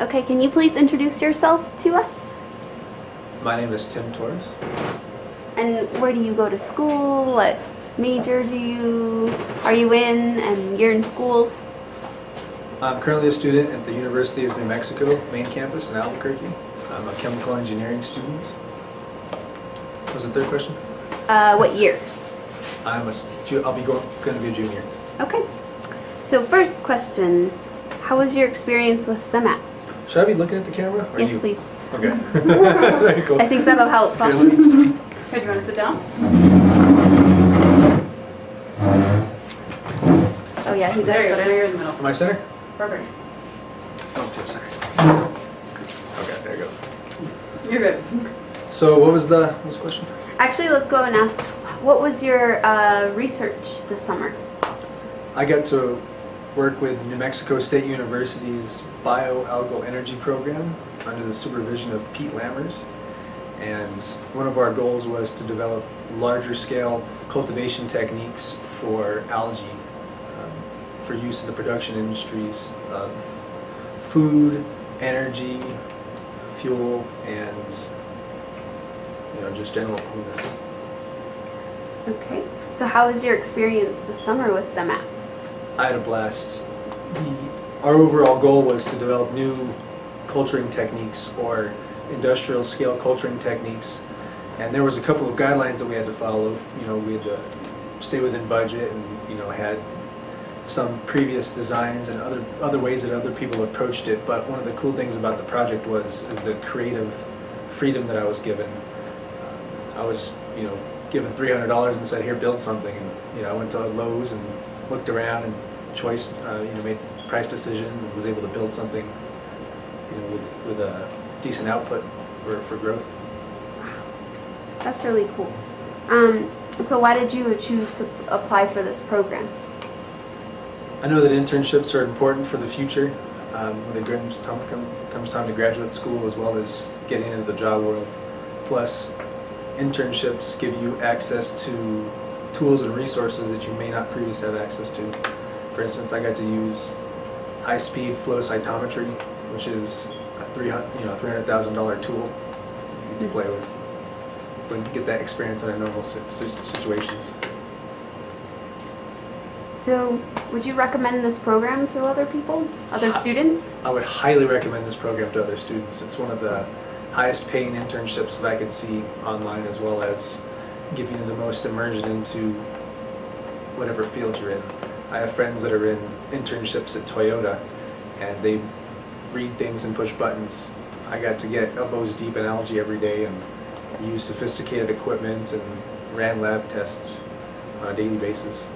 Okay, can you please introduce yourself to us? My name is Tim Torres. And where do you go to school? What major do you are you in and you're in school? I'm currently a student at the University of New Mexico main campus in Albuquerque. I'm a chemical engineering student. What was the third question? Uh, what year? I'm a, I'll be going, going to be a junior. Okay. So first question, how was your experience with STEMAT? Should I be looking at the camera? Or Yes, you? please. Okay. Cool. I think that'll help. Okay, let me- do you want to sit down? Oh yeah, he does There you go, better. there you're in the middle. Am I center? Perfect. Don't feel center. Okay, there you go. You're good. So what was the, what was the question? Actually, let's go and ask, what was your uh, research this summer? I got to work with New Mexico State University's Bioalgal Energy Program under the supervision of Pete Lammers. And one of our goals was to develop larger scale cultivation techniques for algae um, for use in the production industries of food, energy, fuel, and you know, just general coolness. Okay. So how was your experience this summer with STEMAT? I had a blast. The, our overall goal was to develop new culturing techniques or industrial scale culturing techniques. And there was a couple of guidelines that we had to follow. You know, we had to stay within budget and, you know, had some previous designs and other, other ways that other people approached it. But one of the cool things about the project was is the creative freedom that I was given. Uh, I was, you know, given $300 and said, here, build something. And, you know, I went to Lowe's and looked around and choice, uh, you know, made price decisions and was able to build something, you know, with, with a decent output for, for growth. Wow, that's really cool. Um, so why did you choose to apply for this program? I know that internships are important for the future um, when it comes time, comes time to graduate school as well as getting into the job world. Plus, internships give you access to tools and resources that you may not previously have access to. For instance, I got to use high-speed flow cytometry, which is a three hundred, you know, three hundred thousand dollar tool you can play with. when you get that experience in normal si- si- situations. So would you recommend this program to other people, other students? I would highly recommend this program to other students. It's one of the highest paying internships that I could see online as well as giving you the most immersion into whatever field you're in. I have friends that are in internships at Toyota and they read things and push buttons. I got to get elbows deep in algae every day and use sophisticated equipment and ran lab tests on a daily basis.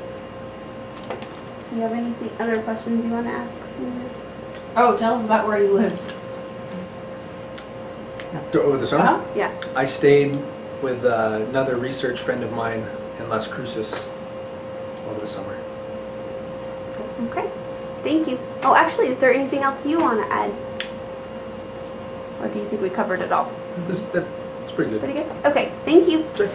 Do you have any other questions you want to ask Cindy? Oh, tell us about where you lived. Over the summer? Uh-huh. Yeah. I stayed with uh, another research friend of mine in Las Cruces over the summer. Okay. Thank you. Oh, actually, is there anything else you want to add? Or do you think we covered it all? That's pretty good. Pretty good? Okay. Thank you. Sure.